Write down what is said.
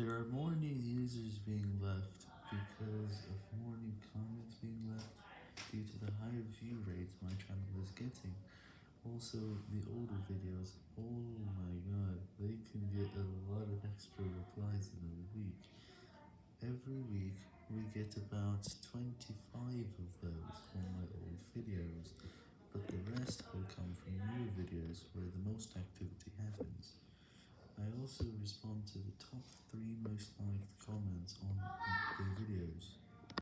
There are more new users being left because of more new comments being left due to the higher view rates my channel is getting. Also, the older videos, oh my god, they can get a lot of extra replies in a week. Every week, we get about 25 of those on my old videos, but the rest will come from new videos where the most activity happens. I also respond to the top 3 most liked comments on.